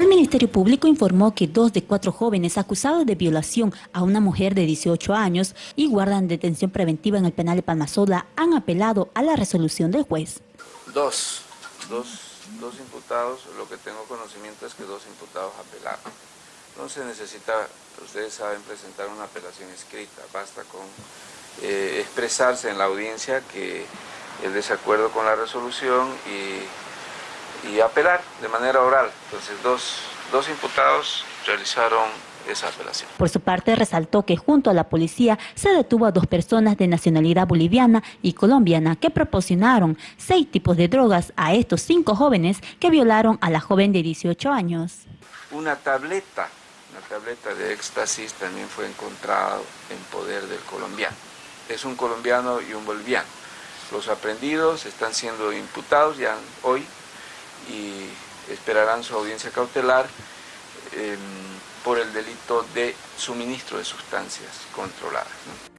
El Ministerio Público informó que dos de cuatro jóvenes acusados de violación a una mujer de 18 años y guardan detención preventiva en el penal de Palmasola han apelado a la resolución del juez. Dos, dos, dos imputados, lo que tengo conocimiento es que dos imputados apelaron. No se necesita, ustedes saben, presentar una apelación escrita, basta con eh, expresarse en la audiencia que el desacuerdo con la resolución y, y apelar de manera oral. Entonces dos, dos imputados realizaron esa apelación. Por su parte, resaltó que junto a la policía se detuvo a dos personas de nacionalidad boliviana y colombiana que proporcionaron seis tipos de drogas a estos cinco jóvenes que violaron a la joven de 18 años. Una tableta, una tableta de éxtasis también fue encontrada en poder del colombiano. Es un colombiano y un boliviano. Los aprendidos están siendo imputados ya hoy y esperarán su audiencia cautelar eh, por el delito de suministro de sustancias controladas.